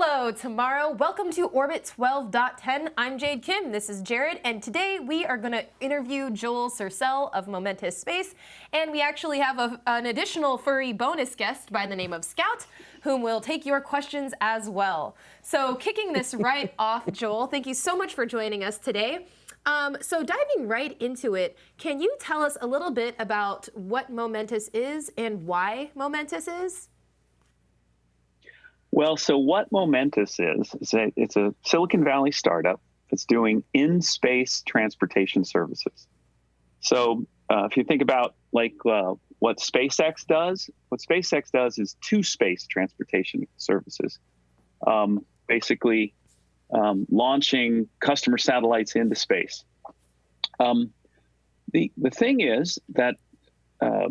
Hello, tomorrow. Welcome to Orbit 12.10. I'm Jade Kim. This is Jared, and today we are going to interview Joel Sercel of Momentus Space, and we actually have a, an additional furry bonus guest by the name of Scout, whom will take your questions as well. So, kicking this right off, Joel, thank you so much for joining us today. Um, so diving right into it, can you tell us a little bit about what Momentus is and why Momentus is? Well, so what Momentus is, is a, it's a Silicon Valley startup that's doing in-space transportation services. So uh, if you think about like uh, what SpaceX does, what SpaceX does is two space transportation services. Um, basically, um, launching customer satellites into space. Um, the the thing is that uh,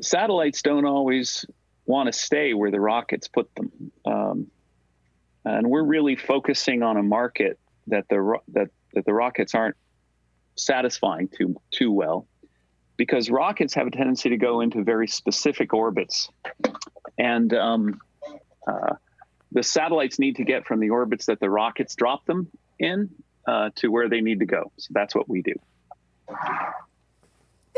satellites don't always want to stay where the rockets put them. Um, and we're really focusing on a market that the that that the rockets aren't satisfying too too well, because rockets have a tendency to go into very specific orbits, and um, uh, the satellites need to get from the orbits that the rockets drop them in uh, to where they need to go. So that's what we do.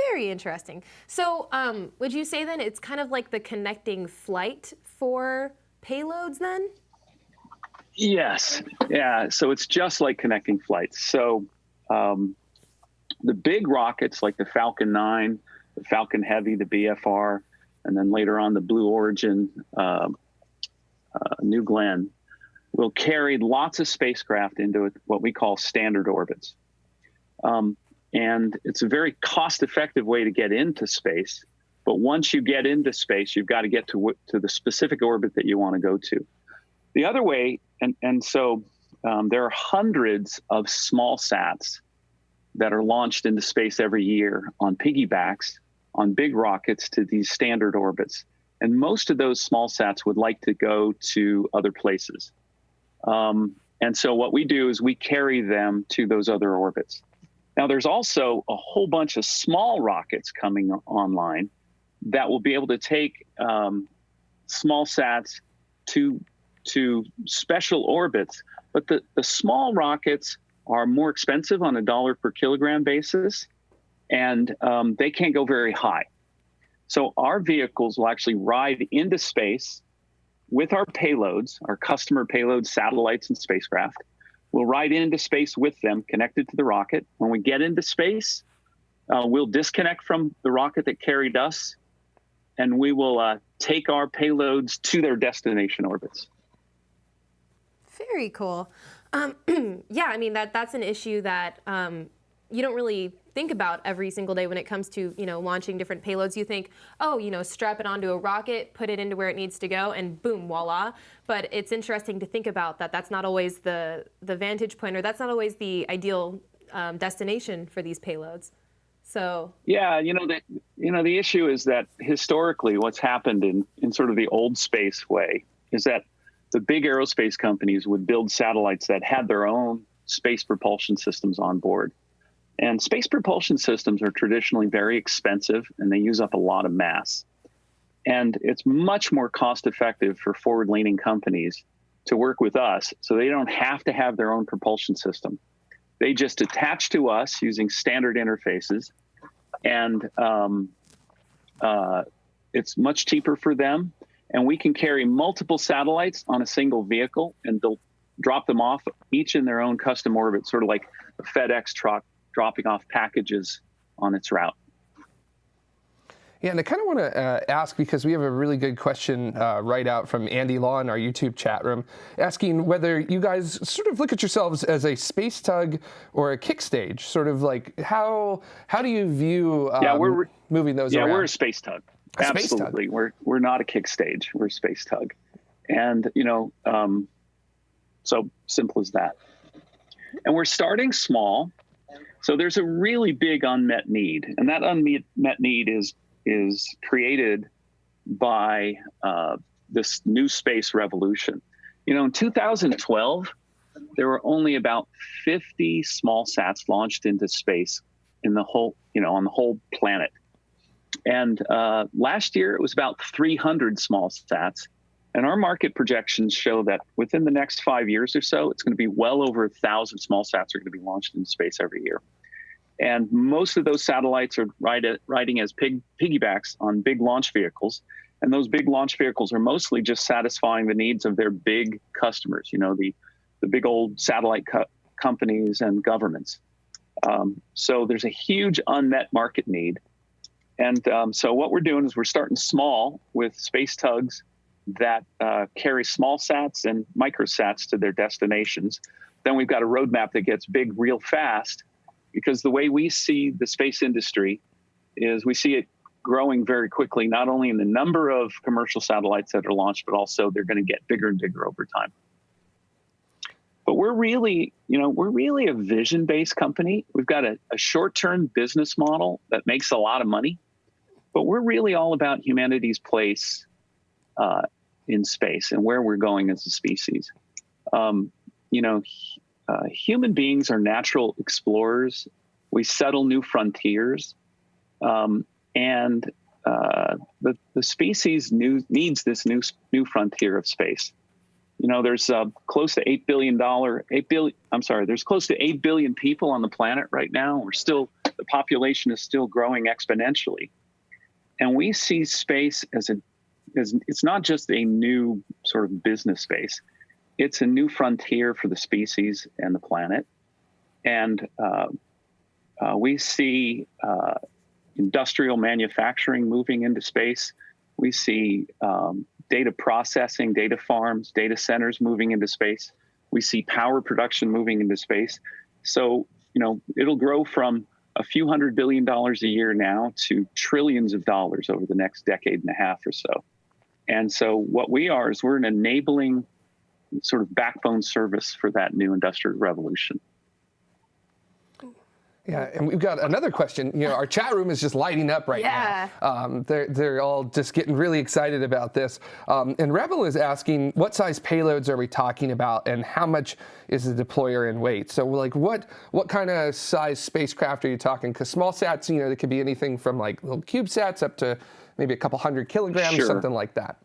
Very interesting. So um, would you say then it's kind of like the connecting flight for payloads then? Yes. Yeah. So it's just like connecting flights. So um, the big rockets like the Falcon 9, the Falcon Heavy, the BFR, and then later on the Blue Origin, uh, uh, New Glenn, will carry lots of spacecraft into what we call standard orbits. Um, and it's a very cost effective way to get into space. But once you get into space, you've got to get to, to the specific orbit that you want to go to. The other way, and, and so um, there are hundreds of small sats that are launched into space every year on piggybacks on big rockets to these standard orbits. And most of those small sats would like to go to other places. Um, and so what we do is we carry them to those other orbits. Now, there's also a whole bunch of small rockets coming online that will be able to take um, small sats to to special orbits. But the, the small rockets are more expensive on a dollar per kilogram basis, and um, they can't go very high. So our vehicles will actually ride into space with our payloads, our customer payloads, satellites and spacecraft, We'll ride into space with them, connected to the rocket. When we get into space, uh, we'll disconnect from the rocket that carried us, and we will uh, take our payloads to their destination orbits. Very cool. Um, yeah, I mean that that's an issue that um, you don't really think about every single day when it comes to you know launching different payloads. You think, oh, you know, strap it onto a rocket, put it into where it needs to go, and boom, voila. But it's interesting to think about that. That's not always the the vantage point, or that's not always the ideal um, destination for these payloads. So yeah, you know the you know the issue is that historically, what's happened in in sort of the old space way is that the big aerospace companies would build satellites that had their own space propulsion systems on board. And space propulsion systems are traditionally very expensive and they use up a lot of mass. And it's much more cost effective for forward leaning companies to work with us so they don't have to have their own propulsion system. They just attach to us using standard interfaces, and um, uh, it's much cheaper for them. And we can carry multiple satellites on a single vehicle and they'll drop them off each in their own custom orbit, sort of like a FedEx truck dropping off packages on its route. Yeah, and I kind of want to uh, ask because we have a really good question uh, right out from Andy Law in our YouTube chat room, asking whether you guys sort of look at yourselves as a space tug or a kick stage. Sort of like how how do you view um, yeah, we're, moving those? Yeah, around? we're a space tug. A Absolutely, space tug. we're we're not a kick stage. We're a space tug, and you know, um, so simple as that. And we're starting small. So there's a really big unmet need, and that unmet need is is created by uh, this new space revolution. You know, in 2012, there were only about 50 small sats launched into space in the whole, you know, on the whole planet. And uh, last year, it was about 300 small sats, And our market projections show that within the next five years or so, it's going to be well over a thousand small sats are going to be launched into space every year. And most of those satellites are riding as pig, piggybacks on big launch vehicles. And those big launch vehicles are mostly just satisfying the needs of their big customers, you know, the, the big old satellite co companies and governments. Um, so there's a huge unmet market need. And um, so what we're doing is we're starting small with space tugs that uh, carry small sats and microsats to their destinations. Then we've got a roadmap that gets big real fast because the way we see the space industry is we see it growing very quickly, not only in the number of commercial satellites that are launched, but also they're going to get bigger and bigger over time. But we're really, you know, we're really a vision-based company. We've got a, a short-term business model that makes a lot of money, but we're really all about humanity's place uh, in space and where we're going as a species. Um, you know, uh, human beings are natural explorers. We settle new frontiers. Um, and uh, the, the species new, needs this new, new frontier of space. You know, there's uh, close to $8 billion, 8 billion, I'm sorry, there's close to 8 billion people on the planet right now. We're still, the population is still growing exponentially. And we see space as a is it's not just a new sort of business space. It's a new frontier for the species and the planet. And uh, uh, we see uh, industrial manufacturing moving into space. We see um, data processing, data farms, data centers moving into space. We see power production moving into space. So, you know, it'll grow from a few hundred billion dollars a year now to trillions of dollars over the next decade and a half or so. And so what we are is we're an enabling sort of backbone service for that new industrial revolution. Yeah, and we've got another question. You know, our chat room is just lighting up right yeah. now. Um, they're, they're all just getting really excited about this. Um, and Rebel is asking, what size payloads are we talking about and how much is the deployer in weight? So like what, what kind of size spacecraft are you talking? Because small sats, you know, they could be anything from like little CubeSats up to maybe a couple hundred kilograms, sure. something like that.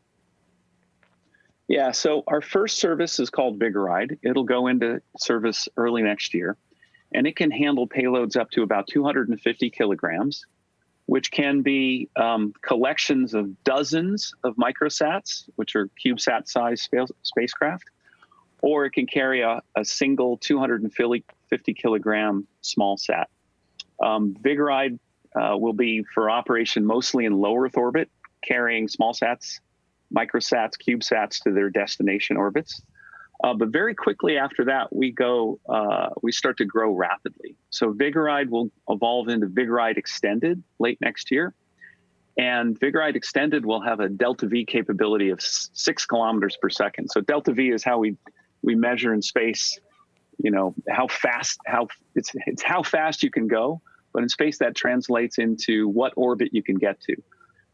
Yeah, so our first service is called Vigoride. It'll go into service early next year, and it can handle payloads up to about 250 kilograms, which can be um, collections of dozens of microsats, which are CubeSat sized spacecraft, or it can carry a, a single 250 kilogram small sat. Um, Vigoride uh, will be for operation mostly in low Earth orbit, carrying small sats, microsats, CubeSats to their destination orbits. Uh, but very quickly after that, we go, uh, we start to grow rapidly. So Vigoride will evolve into Vigoride Extended late next year. And Vigoride Extended will have a delta V capability of six kilometers per second. So delta V is how we, we measure in space, you know, how fast, how it's, it's how fast you can go but in space, that translates into what orbit you can get to.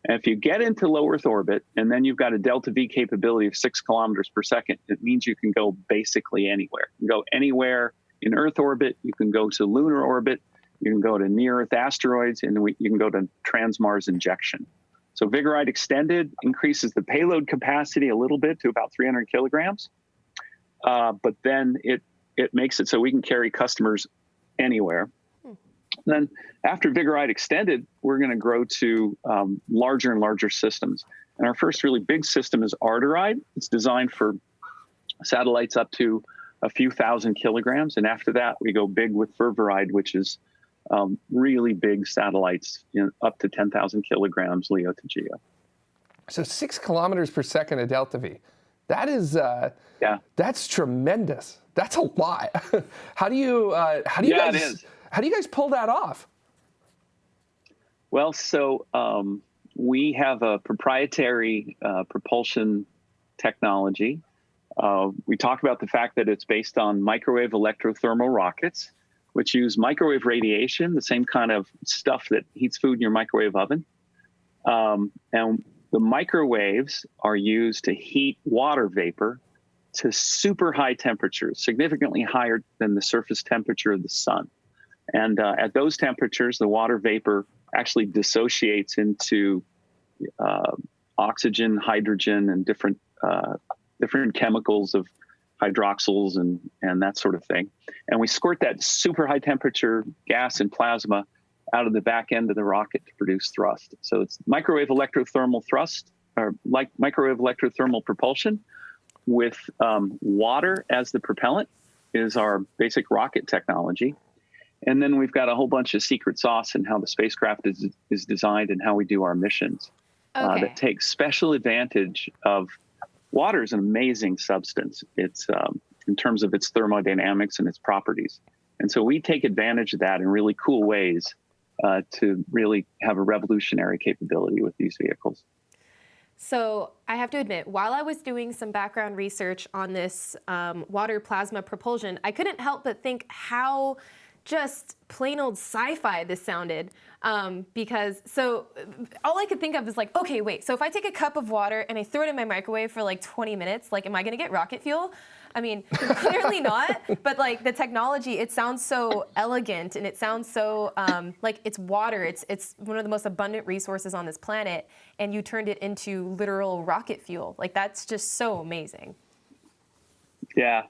And if you get into low Earth orbit and then you've got a delta V capability of six kilometers per second, it means you can go basically anywhere. You can go anywhere in Earth orbit, you can go to lunar orbit, you can go to near Earth asteroids, and you can go to trans-Mars injection. So Vigoride Extended increases the payload capacity a little bit to about 300 kilograms, uh, but then it, it makes it so we can carry customers anywhere. And then after Vigoride Extended, we're going to grow to um, larger and larger systems. And our first really big system is Ardoride. It's designed for satellites up to a few thousand kilograms. And after that, we go big with Fervoride, which is um, really big satellites, you know, up to 10,000 kilograms LEO to GEO. So six kilometers per second of delta V. That is, uh, yeah, that's tremendous. That's a lot. how do you, uh, how do you yeah, guys, how do you guys pull that off? Well, so um, we have a proprietary uh, propulsion technology. Uh, we talk about the fact that it's based on microwave electrothermal rockets, which use microwave radiation, the same kind of stuff that heats food in your microwave oven. Um, and the microwaves are used to heat water vapor to super high temperatures, significantly higher than the surface temperature of the sun. And uh, at those temperatures, the water vapor actually dissociates into uh, oxygen, hydrogen, and different uh, different chemicals of hydroxyls and and that sort of thing, and we squirt that super high temperature gas and plasma out of the back end of the rocket to produce thrust. So it's microwave electrothermal thrust or like microwave electrothermal propulsion with um, water as the propellant is our basic rocket technology. And then we've got a whole bunch of secret sauce in how the spacecraft is, is designed and how we do our missions Okay. uh, that takes special advantage of water is an amazing substance. It's um, in terms of its thermodynamics and its properties. And so we take advantage of that in really cool ways uh, to really have a revolutionary capability with these vehicles. So I have to admit, while I was doing some background research on this um, water plasma propulsion, I couldn't help but think how just plain old sci-fi this sounded. Um, because so all I could think of is like, okay, wait. So if I take a cup of water and I throw it in my microwave for like 20 minutes, like, am I to get rocket fuel? I mean, clearly not. But like the technology, it sounds so elegant and it sounds so um, like it's water. It's it's one of the most abundant resources on this planet, and you turned it into literal rocket fuel. Like that's just so amazing. Yeah.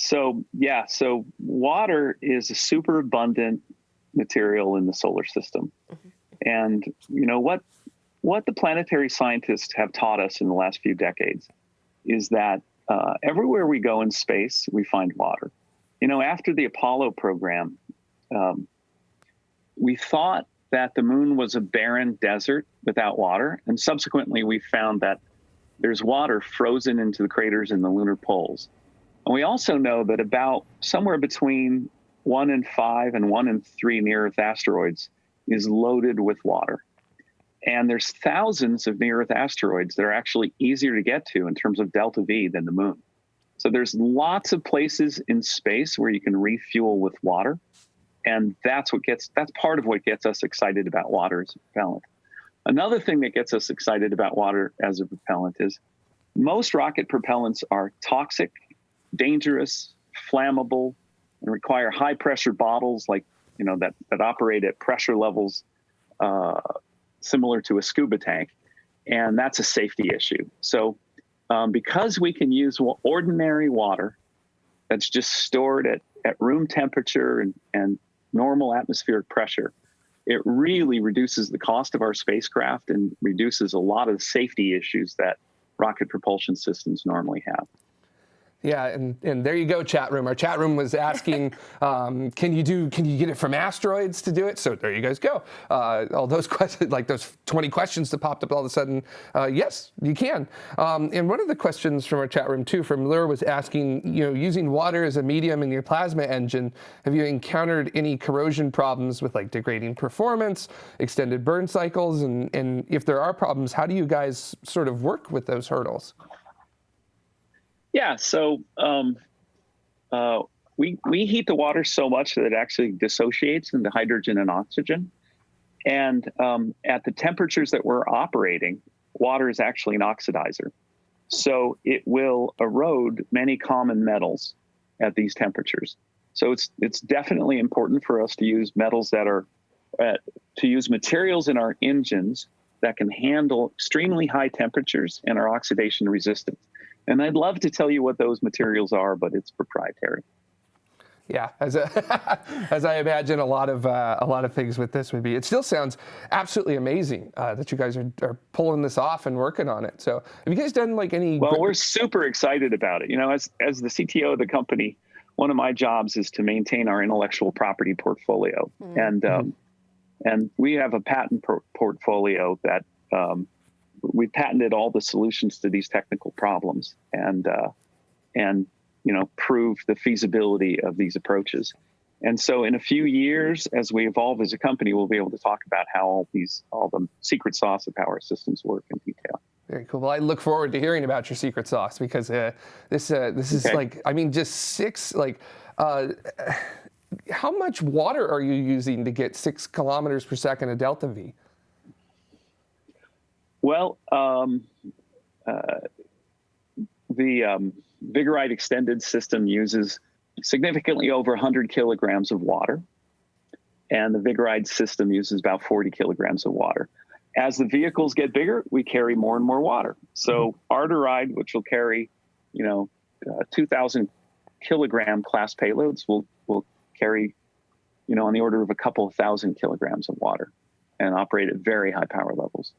So yeah, so water is a super abundant material in the solar system. And you know what what the planetary scientists have taught us in the last few decades is that uh, everywhere we go in space, we find water. You know, after the Apollo program, um, we thought that the moon was a barren desert without water, and subsequently we found that there's water frozen into the craters in the lunar poles. And we also know that about somewhere between one in five and one in three near Earth asteroids is loaded with water. And there's thousands of near Earth asteroids that are actually easier to get to in terms of delta V than the moon. So there's lots of places in space where you can refuel with water. And that's what gets that's part of what gets us excited about water as a propellant. Another thing that gets us excited about water as a propellant is most rocket propellants are toxic, dangerous, flammable, and require high pressure bottles like you know that that operate at pressure levels uh, similar to a scuba tank, and that's a safety issue. So um, because we can use ordinary water that's just stored at, at room temperature and, and normal atmospheric pressure, it really reduces the cost of our spacecraft and reduces a lot of the safety issues that rocket propulsion systems normally have. Yeah, and, and there you go, chat room. Our chat room was asking, um, can you do, can you get it from asteroids to do it? So there you guys go. Uh, all those questions, like those 20 questions that popped up all of a sudden, uh, yes, you can. Um, and one of the questions from our chat room too, from Lure was asking, you know, using water as a medium in your plasma engine, have you encountered any corrosion problems with like degrading performance, extended burn cycles? And, and if there are problems, how do you guys sort of work with those hurdles? Yeah, so um, uh, we we heat the water so much that it actually dissociates into hydrogen and oxygen. And um, at the temperatures that we're operating, water is actually an oxidizer. So it will erode many common metals at these temperatures. So it's it's definitely important for us to use metals that are uh, to use materials in our engines that can handle extremely high temperatures and are oxidation resistant. And I'd love to tell you what those materials are, but it's proprietary. Yeah, as, a, as I imagine a lot of uh, a lot of things with this would be. It still sounds absolutely amazing uh, that you guys are, are pulling this off and working on it. So, have you guys done like any? Well, we're super excited about it. You know, as as the CTO of the company, one of my jobs is to maintain our intellectual property portfolio, mm-hmm. and um, and we have a patent por- portfolio that um, we patented all the solutions to these technical problems and uh, and you know proved the feasibility of these approaches. And so, in a few years, as we evolve as a company, we'll be able to talk about how all these all the secret sauce of power systems work in detail. Very cool. Well, I look forward to hearing about your secret sauce because uh, this uh, this is okay. like I mean just six like. Uh, how much water are you using to get six kilometers per second of delta V? Well, um, uh, the um, Vigoride extended system uses significantly over 100 kilograms of water, and the Vigoride system uses about 40 kilograms of water. as the vehicles get bigger, we carry more and more water. So Ardoride, which will carry, you know, uh, 2,000 kilogram class payloads, will will carry, you know, on the order of a couple of thousand kilograms of water, and operate at very high power levels.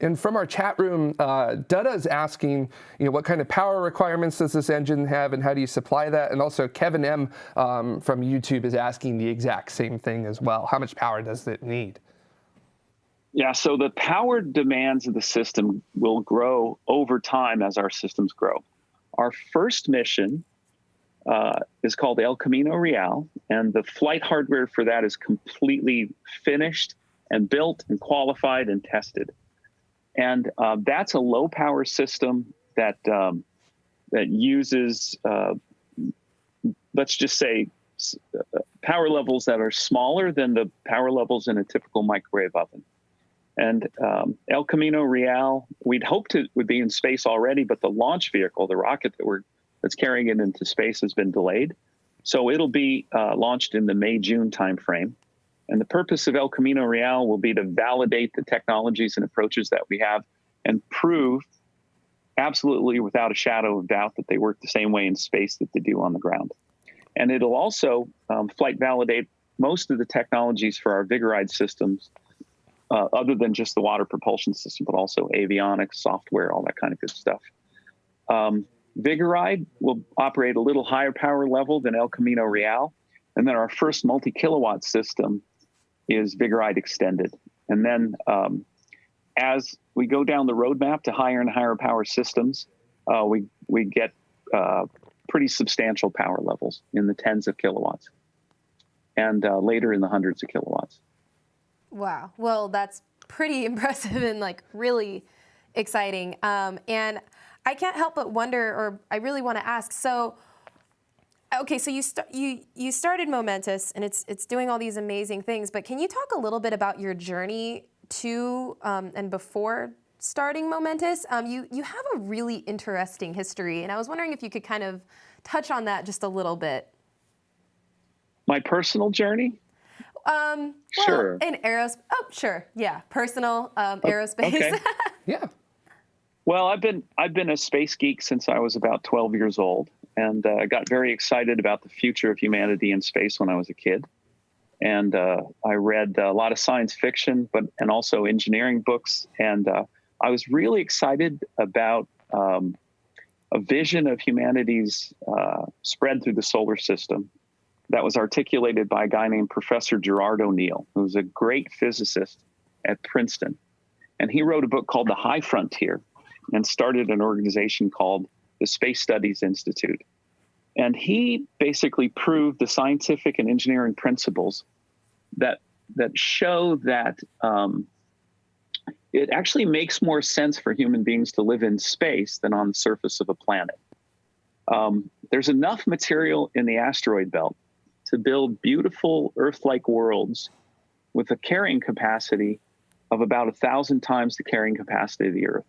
And from our chat room, uh, is asking, you know, what kind of power requirements does this engine have, and how do you supply that? And also, Kevin M um, from YouTube is asking the exact same thing as well. How much power does it need? Yeah, so the power demands of the system will grow over time as our systems grow. Our first mission uh, is called El Camino Real, and the flight hardware for that is completely finished and built and qualified and tested. And uh, that's a low power system that um, that uses, uh, let's just say, uh, power levels that are smaller than the power levels in a typical microwave oven. And um, El Camino Real, we'd hoped it would be in space already, but the launch vehicle, the rocket that we're that's carrying it into space, has been delayed. So it'll be uh, launched in the May June timeframe. And the purpose of El Camino Real will be to validate the technologies and approaches that we have and prove absolutely without a shadow of doubt that they work the same way in space that they do on the ground. And it'll also um, flight validate most of the technologies for our Vigoride systems uh, other than just the water propulsion system, but also avionics, software, all that kind of good stuff. Um, Vigoride will operate a little higher power level than El Camino Real. And then our first multi kilowatt system is Vigoride Extended. And then um, as we go down the roadmap to higher and higher power systems, uh, we, we get uh, pretty substantial power levels in the tens of kilowatts and uh, later in the hundreds of kilowatts. Wow. Well, that's pretty impressive and like really exciting. Um, and I can't help but wonder, or I really want to ask. So, okay, so you you you started Momentus, and it's it's doing all these amazing things. But can you talk a little bit about your journey to um, and before starting Momentus? Um, you you have a really interesting history, and I was wondering if you could kind of touch on that just a little bit. My personal journey. Um, well, sure. In aerospace. Oh, sure. Yeah. Personal um, aerospace. Okay. yeah. Well, I've been I've been a space geek since I was about 12 years old, and uh, I got very excited about the future of humanity in space when I was a kid. And uh, I read a lot of science fiction, but and also engineering books. And uh, I was really excited about um, a vision of humanity's uh, spread through the solar system that was articulated by a guy named Professor Gerard O'Neill, who was a great physicist at Princeton. And he wrote a book called The High Frontier and started an organization called the Space Studies Institute. And he basically proved the scientific and engineering principles that that show that um, it actually makes more sense for human beings to live in space than on the surface of a planet. Um, there's enough material in the asteroid belt to build beautiful Earth-like worlds with a carrying capacity of about a thousand times the carrying capacity of the Earth.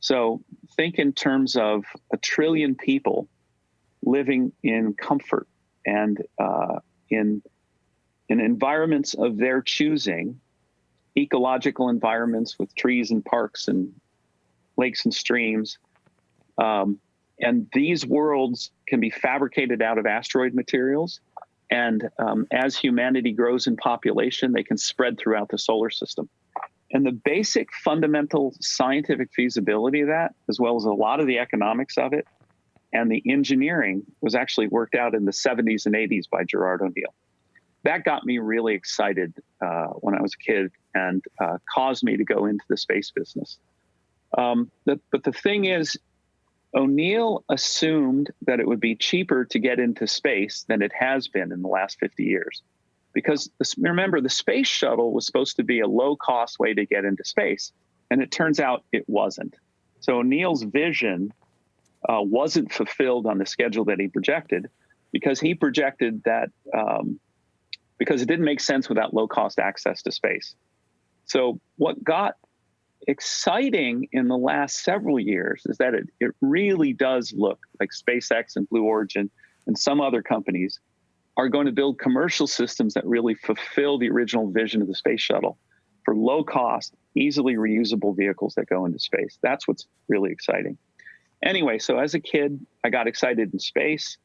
So think in terms of a trillion people living in comfort and uh, in in environments of their choosing, ecological environments with trees and parks and lakes and streams. Um, and these worlds can be fabricated out of asteroid materials and um, as humanity grows in population, they can spread throughout the solar system. And the basic fundamental scientific feasibility of that, as well as a lot of the economics of it, and the engineering was actually worked out in the 70s and 80s by Gerard O'Neill. That got me really excited uh, when I was a kid and uh, caused me to go into the space business. Um, the, but the thing is, O'Neill assumed that it would be cheaper to get into space than it has been in the last 50 years. Because remember, the space shuttle was supposed to be a low cost way to get into space, and it turns out it wasn't. So O'Neill's vision uh, wasn't fulfilled on the schedule that he projected because he projected that um, because it didn't make sense without low cost access to space. So what got exciting in the last several years is that it, it really does look like SpaceX and Blue Origin and some other companies are going to build commercial systems that really fulfill the original vision of the space shuttle for low cost, easily reusable vehicles that go into space. That's what's really exciting. Anyway, so as a kid, I got excited in space.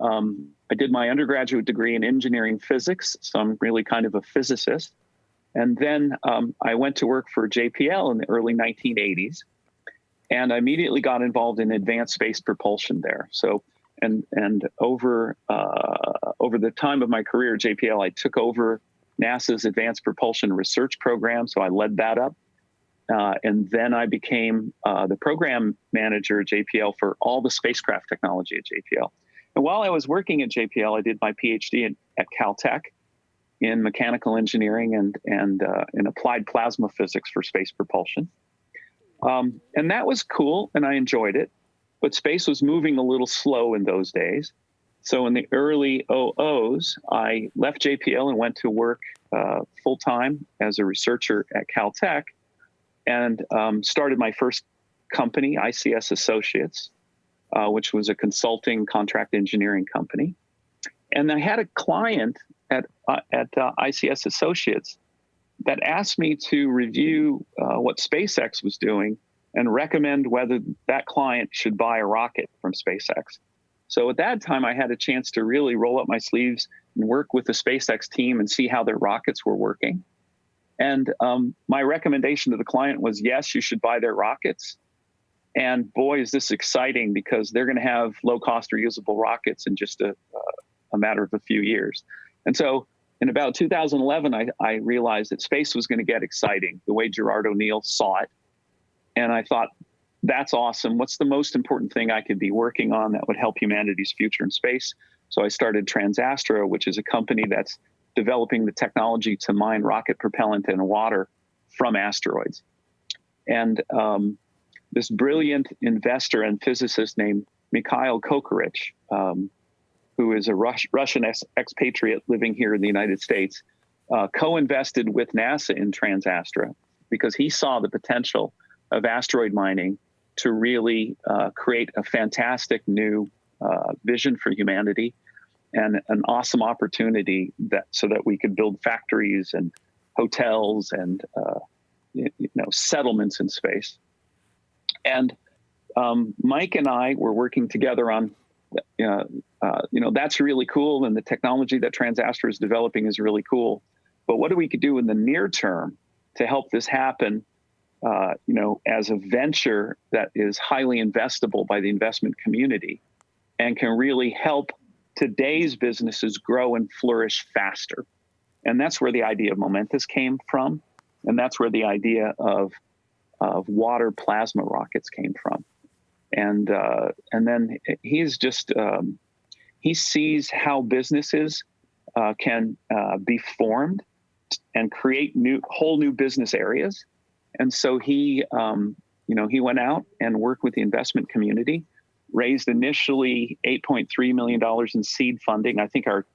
Um, I did my undergraduate degree in engineering physics, so I'm really kind of a physicist. And then um, I went to work for JPL in the early 1980s, and I immediately got involved in advanced space propulsion there. So, and and over uh, over the time of my career at JPL, I took over NASA's Advanced Propulsion Research Program, so I led that up. Uh, and then I became uh, the program manager at JPL for all the spacecraft technology at JPL. And while I was working at JPL, I did my PhD in, at Caltech in mechanical engineering and, and uh, in applied plasma physics for space propulsion. Um, and that was cool, and I enjoyed it. But space was moving a little slow in those days. So in the early 00s, I left JPL and went to work uh, full time as a researcher at Caltech and um, started my first company, ICS Associates, uh, which was a consulting contract engineering company. And I had a client at, uh, at uh, ICS Associates that asked me to review uh, what SpaceX was doing and recommend whether that client should buy a rocket from SpaceX. So at that time, I had a chance to really roll up my sleeves and work with the SpaceX team and see how their rockets were working. And um, my recommendation to the client was yes, you should buy their rockets. And boy, is this exciting because they're going to have low cost reusable rockets in just a, a matter of a few years. And so in about 2011, I, I realized that space was going to get exciting the way Gerard O'Neill saw it. And I thought, that's awesome. What's the most important thing I could be working on that would help humanity's future in space? So I started Transastra, which is a company that's developing the technology to mine rocket propellant and water from asteroids. And um, this brilliant investor and physicist named Mikhail Kokorich, um, who is a Rus- Russian ex- expatriate living here in the United States, uh, co invested with NASA in Transastra because he saw the potential of asteroid mining to really uh, create a fantastic new uh, vision for humanity and an awesome opportunity that so that we could build factories and hotels and uh, you, know settlements in space. And um, Mike and I were working together on, uh, uh, you know, that's really cool, and the technology that Transastra is developing is really cool. But what do we could do in the near term to help this happen uh, you know, as a venture that is highly investable by the investment community and can really help today's businesses grow and flourish faster. And that's where the idea of Momentus came from. And that's where the idea of, of water plasma rockets came from. And, uh, and then he's just, um, he sees how businesses uh, can uh, be formed and create new whole new business areas and so he, um, you know, he went out and worked with the investment community, raised initially $8.3 million in seed funding. I think our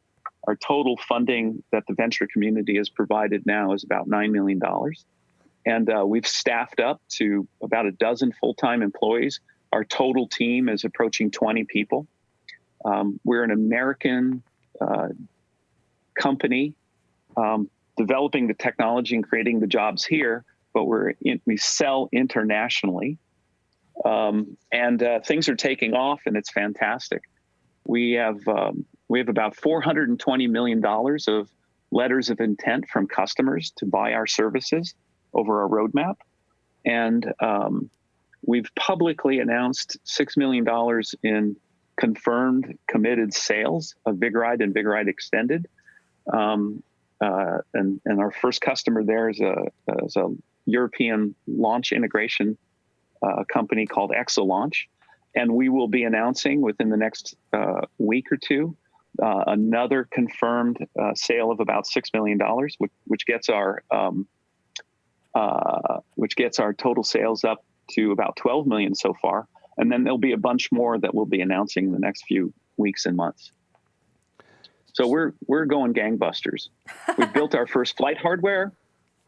our total funding that the venture community has provided now is about $9 million. And uh, we've staffed up to about a dozen full time employees. Our total team is approaching 20 people. Um, we're an American uh, company um, developing the technology and creating the jobs here but we're in, we sell internationally, um, and uh, things are taking off, and it's fantastic. We have um, we have about 420 million dollars of letters of intent from customers to buy our services over our roadmap, and um, we've publicly announced six million dollars in confirmed committed sales of Vigoride and Vigoride Extended. Um, uh, and, and our first customer there is a, is a European launch integration uh, company called Exolaunch. And we will be announcing within the next uh, week or two uh, another confirmed uh, sale of about $6 million, which, which gets our um, uh, which gets our total sales up to about 12 million so far. And then there'll be a bunch more that we'll be announcing in the next few weeks and months. So we're we're going gangbusters. We've built our first flight hardware.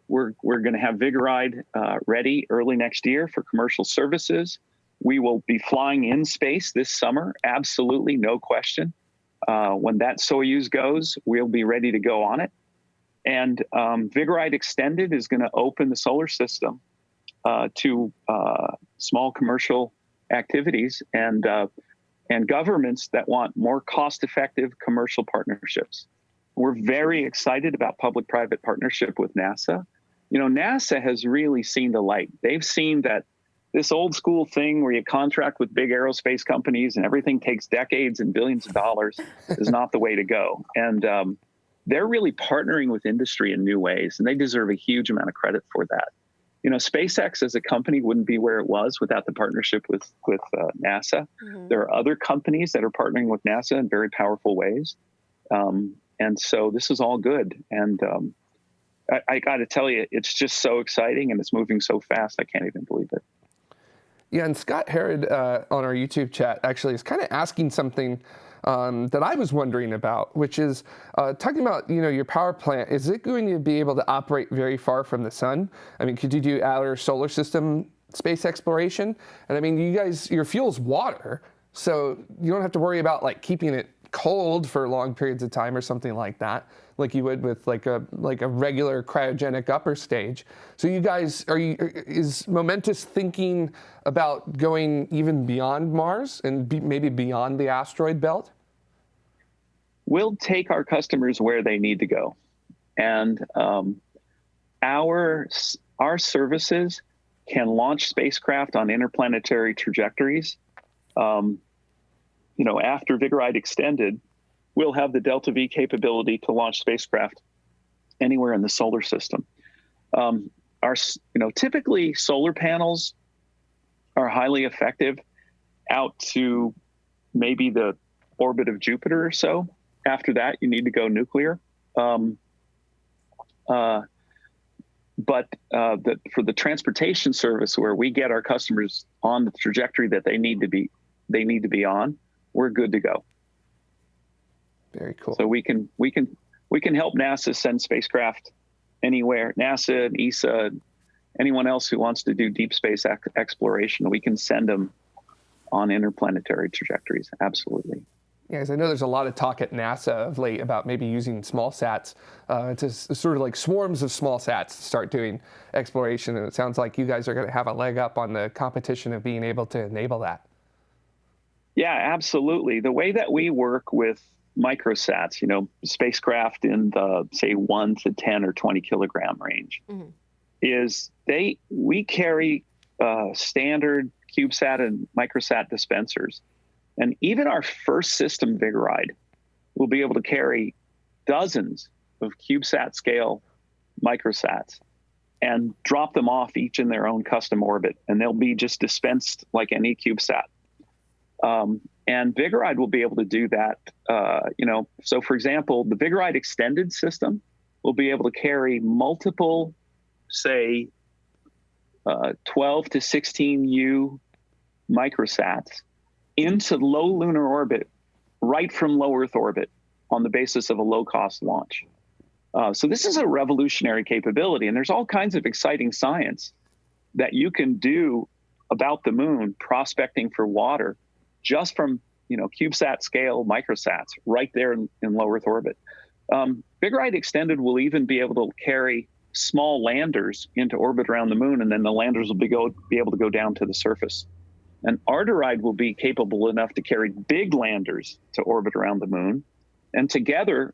We're, we're going to have Vigoride uh, ready early next year for commercial services. We will be flying in space this summer, absolutely, no question. Uh, when that Soyuz goes, we'll be ready to go on it. And um, Vigoride Extended is going to open the solar system uh, to uh, small commercial activities and uh, and governments that want more cost-effective commercial partnerships. We're very excited about public-private partnership with NASA. You know, NASA has really seen the light. They've seen that this old school thing where you contract with big aerospace companies and everything takes decades and billions of dollars is not the way to go. And um, they're really partnering with industry in new ways, and they deserve a huge amount of credit for that. You know, SpaceX as a company wouldn't be where it was without the partnership with with uh, NASA. Mm-hmm. There are other companies that are partnering with NASA in very powerful ways, um, and so this is all good. And um, I, I got to tell you, it's just so exciting, and it's moving so fast. I can't even believe it. Yeah, and Scott Herod uh, on our YouTube chat actually is kind of asking something um, that I was wondering about, which is uh, talking about you know your power plant. Is it going to be able to operate very far from the sun? I mean, could you do outer solar system space exploration? And I mean, you guys, your fuel's water, so you don't have to worry about like keeping it cold for long periods of time or something like that, like you would with like a like a regular cryogenic upper stage. So you guys are you is Momentus thinking about going even beyond Mars and be, maybe beyond the asteroid belt? We'll take our customers where they need to go, and um, our our services can launch spacecraft on interplanetary trajectories. Um, you know, after Vigoride extended, we'll have the Delta V capability to launch spacecraft anywhere in the solar system. Um, our, you know, typically solar panels are highly effective out to maybe the orbit of Jupiter or so. After that, you need to go nuclear. Um, uh, but uh, the, for the transportation service, where we get our customers on the trajectory that they need to be, they need to be on, we're good to go. Very cool. So we can we can we can help NASA send spacecraft anywhere. NASA, and ESA, anyone else who wants to do deep space exploration, we can send them on interplanetary trajectories. Absolutely. Yeah, because I know there's a lot of talk at NASA of late about maybe using small sats uh, to sort of like swarms of small sats to start doing exploration. And it sounds like you guys are going to have a leg up on the competition of being able to enable that. Yeah, absolutely. The way that we work with microsats, you know, spacecraft in the say one to ten or twenty kilogram range, mm-hmm. is they we carry uh, standard CubeSat and microsat dispensers, and even our first system Vigoride will be able to carry dozens of CubeSat scale microsats and drop them off each in their own custom orbit, and they'll be just dispensed like any CubeSat. Um, and Vigoride will be able to do that. Uh, you know, so for example, the Vigoride extended system will be able to carry multiple, say, uh, 12 to 16 U microsats into low lunar orbit right from low Earth orbit on the basis of a low cost launch. Uh, so this is a revolutionary capability, and there's all kinds of exciting science that you can do about the moon, prospecting for water just from you know CubeSat scale microsats right there in, in low Earth orbit. Um, Vigoride Extended will even be able to carry small landers into orbit around the moon, and then the landers will be go be able to go down to the surface. And Ardoride will be capable enough to carry big landers to orbit around the moon, and together,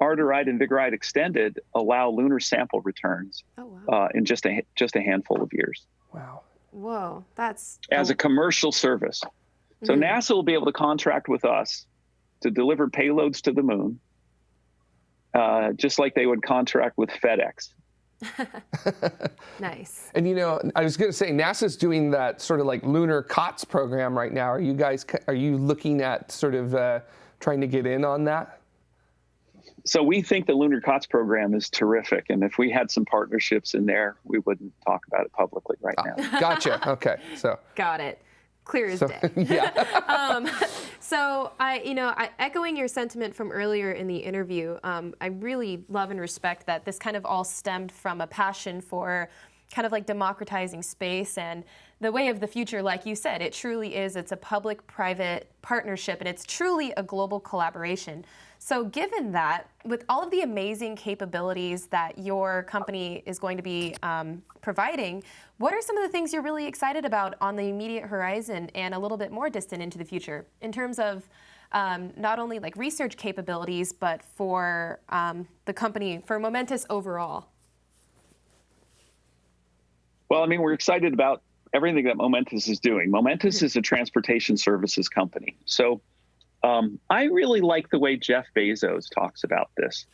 Ardoride and Big Vigoride Extended allow lunar sample returns oh, wow. uh, in just a just a handful of years. Wow! Whoa, that's as a commercial service. So mm-hmm. NASA will be able to contract with us to deliver payloads to the moon, uh, just like they would contract with FedEx. nice. And you know, I was going to say NASA's doing that sort of like lunar COTS program right now. Are you guys are you looking at sort of uh, trying to get in on that? So we think the lunar COTS program is terrific, and if we had some partnerships in there, we wouldn't talk about it publicly right ah, now. gotcha. Okay. So got it clear as so, day. Yeah. um, so I, you know, I, echoing your sentiment from earlier in the interview, um, I really love and respect that this kind of all stemmed from a passion for kind of like democratizing space and the way of the future, like you said, it truly is. It's a public private partnership and it's truly a global collaboration. So, given that, with all of the amazing capabilities that your company is going to be um, providing, what are some of the things you're really excited about on the immediate horizon and a little bit more distant into the future in terms of um, not only like research capabilities, but for um, the company, for Momentus overall? Well, I mean, we're excited about everything that Momentus is doing. Momentus mm-hmm. is a transportation services company. So um, I really like the way Jeff Bezos talks about this.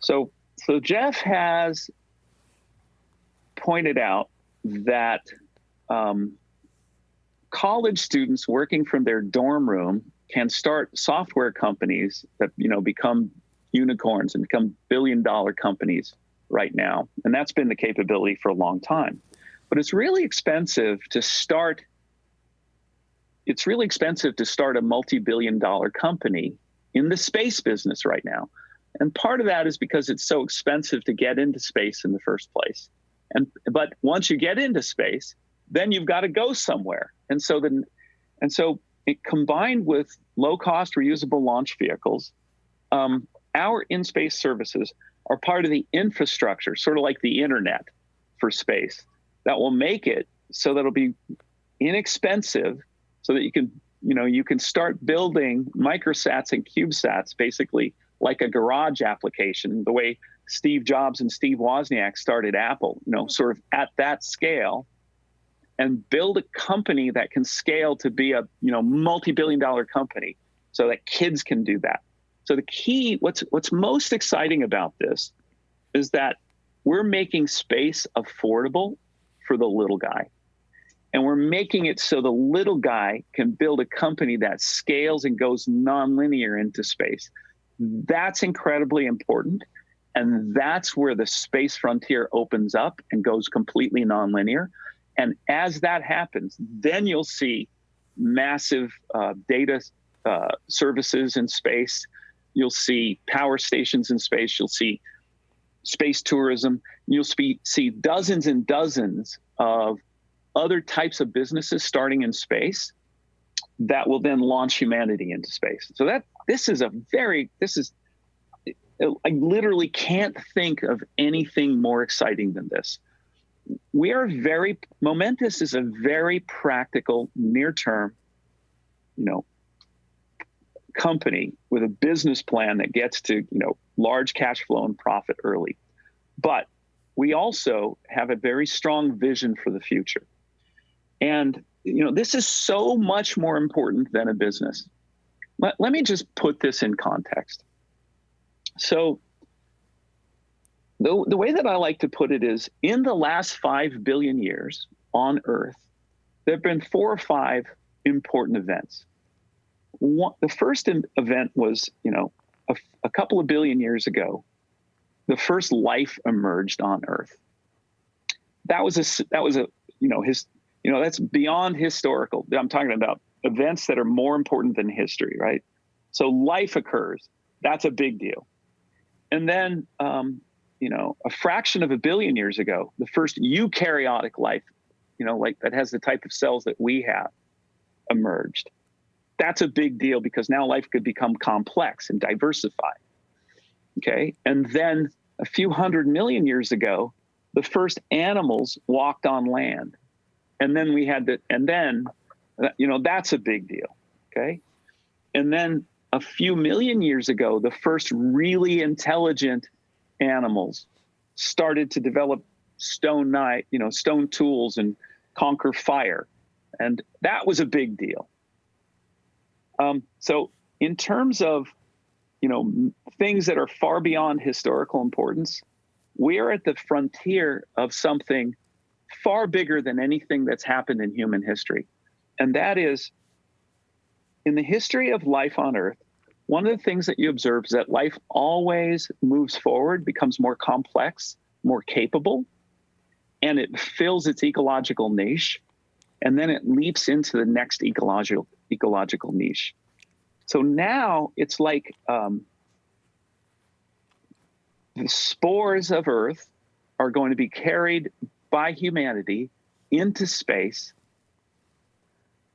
So, so Jeff has pointed out that um, college students working from their dorm room can start software companies that you know become unicorns and become billion dollar companies right now and that's been the capability for a long time but it's really expensive to start it's really expensive to start a multi-billion dollar company in the space business right now. And part of that is because it's so expensive to get into space in the first place. And but once you get into space then you've got to go somewhere. And so then and so it, combined with low cost reusable launch vehicles, um, our in space services are part of the infrastructure, sort of like the internet for space, that will make it so that it'll be inexpensive so that you can you know you can start building microsats and cubesats basically like a garage application the way steve jobs and steve wozniak started apple you know sort of at that scale and build a company that can scale to be a you know multi-billion dollar company so that kids can do that. So the key what's what's most exciting about this is that we're making space affordable for the little guy and we're making it so the little guy can build a company that scales and goes nonlinear into space that's incredibly important and that's where the space frontier opens up and goes completely nonlinear and as that happens, then you'll see massive uh, data uh, services in space. You'll see power stations in space. You'll see space tourism. You'll see, see dozens and dozens of other types of businesses starting in space that will then launch humanity into space. So that this is a very this is I literally can't think of anything more exciting than this. We are very momentus is a very practical near term you know company with a business plan that gets to you know large cash flow and profit early. But we also have a very strong vision for the future and you know this is so much more important than a business let, let me just put this in context so the, the way that I like to put it is in the last five billion years on Earth, there have been four or five important events. One, the first event was, you know, a, a couple of billion years ago, the first life emerged on Earth. That was a that was a you know his you know that's beyond historical. I'm talking about events that are more important than history, right? So life occurs. That's a big deal. And then um, you know, a fraction of a billion years ago, the first eukaryotic life, you know, like that has the type of cells that we have emerged. That's a big deal because now life could become complex and diversified. Okay. And then a few hundred million years ago, the first animals walked on land. And then we had the, and then, you know, that's a big deal. Okay. And then a few million years ago, the first really intelligent animals started to develop stone knife, you know, stone tools and conquer fire. And that was a big deal. Um, so in terms of, you know, things that are far beyond historical importance, we are at the frontier of something far bigger than anything that's happened in human history. And that is in the history of life on Earth, one of the things that you observe is that life always moves forward, becomes more complex, more capable, and it fills its ecological niche, and then it leaps into the next ecological ecological niche. So now it's like um, the spores of Earth are going to be carried by humanity into space,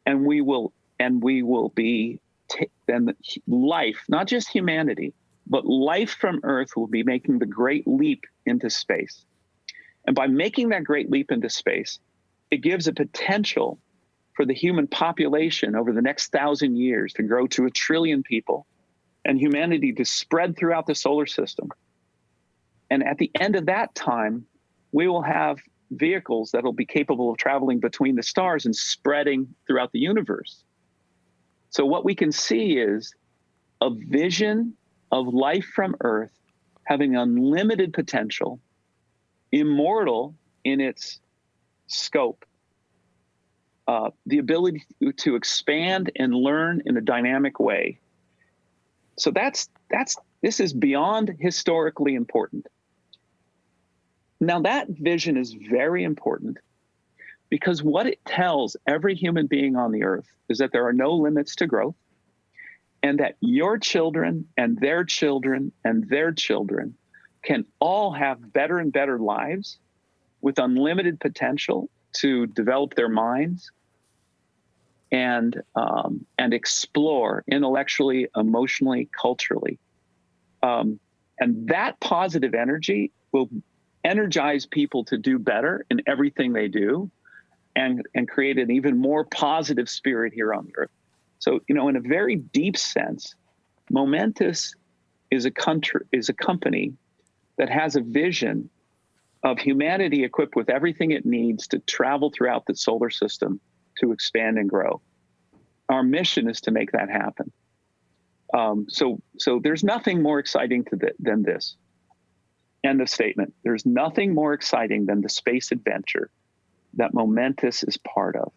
and we will and we will be then life, not just humanity, but life from Earth will be making the great leap into space. And by making that great leap into space, it gives a potential for the human population over the next thousand years to grow to a trillion people and humanity to spread throughout the solar system. And at the end of that time, we will have vehicles that will be capable of traveling between the stars and spreading throughout the universe. So, what we can see is a vision of life from Earth having unlimited potential, immortal in its scope, uh, the ability to expand and learn in a dynamic way. So that's that's this is beyond historically important. Now, that vision is very important because what it tells every human being on the earth is that there are no limits to growth and that your children and their children and their children can all have better and better lives with unlimited potential to develop their minds and um, and explore intellectually, emotionally, culturally, um, and that positive energy will energize people to do better in everything they do and, and create an even more positive spirit here on the earth. So, you know, in a very deep sense, Momentus is a country is a company that has a vision of humanity equipped with everything it needs to travel throughout the solar system to expand and grow. Our mission is to make that happen. Um, so, so there's nothing more exciting th- than this. End of statement. There's nothing more exciting than the space adventure that Momentus is part of.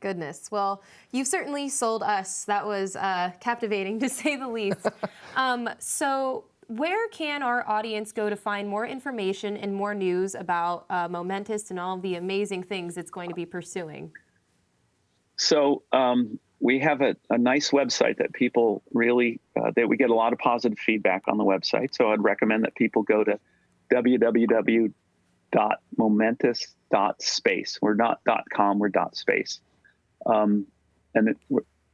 Goodness. Well, you've certainly sold us. That was uh, captivating to say the least. um, so, where can our audience go to find more information and more news about uh, Momentus and all the amazing things it's going to be pursuing? So, um, we have a, a, nice website that people really uh, that we get a lot of positive feedback on the website. So I'd recommend that people go to www.momentus.space. We're not .com, we're .space. Um, and it,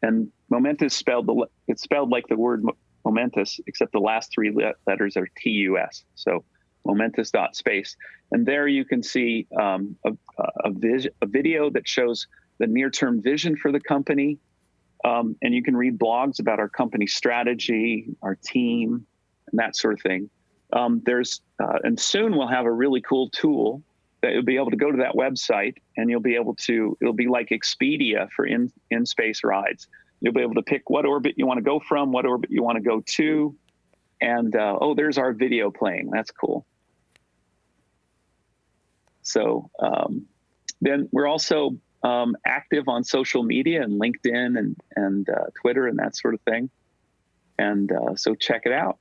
and momentus spelled the it's spelled like the word momentous, except the last three letters are TUS. So momentus.space. And there you can see um, a, a, vis- a video that shows the near term vision for the company, um, and you can read blogs about our company strategy, our team, and that sort of thing. Um, there's uh, and soon we'll have a really cool tool that you'll be able to go to that website and you'll be able to. It'll be like Expedia for in in space rides. You'll be able to pick what orbit you want to go from, what orbit you want to go to, and uh, oh, there's our video playing. That's cool. So um, then we're also um, active on social media and LinkedIn and and uh, Twitter and that sort of thing. And uh, so check it out.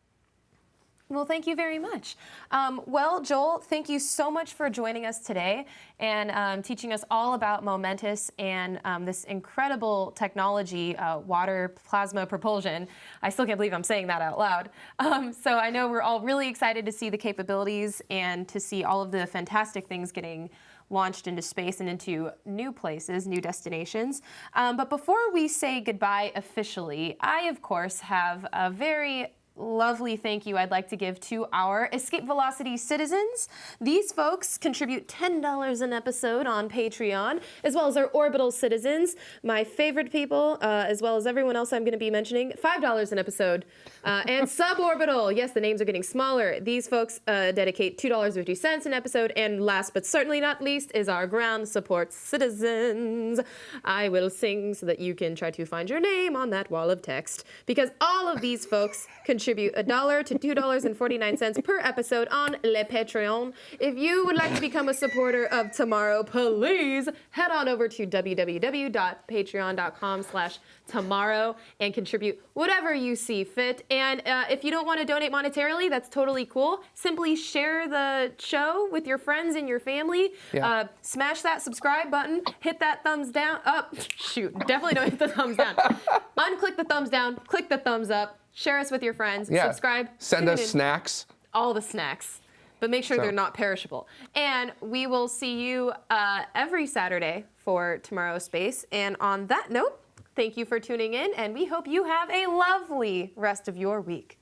Well, thank you very much. Um, well, Joel, thank you so much for joining us today and um, teaching us all about Momentus and um, this incredible technology, uh, water plasma propulsion. I still can't believe I'm saying that out loud. Um, so I know we're all really excited to see the capabilities and to see all of the fantastic things getting launched into space and into new places, new destinations. Um, but before we say goodbye officially, I, of course, have a very lovely thank you I'd like to give to our Escape Velocity citizens. These folks contribute $10 an episode on Patreon, as well as our Orbital citizens, my favorite people, uh, as well as everyone else I'm going to be mentioning, $5 an episode. Uh, and Suborbital, yes, the names are getting smaller. These folks uh, dedicate $2.50 an episode. And last but certainly not least is our ground support citizens. I will sing so that you can try to find your name on that wall of text, because all of these folks contribute contribute a dollar to two dollars and forty nine cents per episode on Le Patreon. If you would like to become a supporter of Tomorrow, please head on over to www.patreon.com/slash tomorrow and contribute whatever you see fit. And uh, if you don't want to donate monetarily, that's totally cool. Simply share the show with your friends and your family. Yeah. Uh, smash that subscribe button. Hit that thumbs down. Up. Oh, shoot. Definitely don't hit the thumbs down. Unclick the thumbs down. Click the thumbs up. Share us with your friends. Yeah. Subscribe. Send us snacks. All the snacks. but make sure So- they're not perishable. And we will see you uh, every Saturday for Tomorrow Space. And on that note, thank you for tuning in, and we hope you have a lovely rest of your week.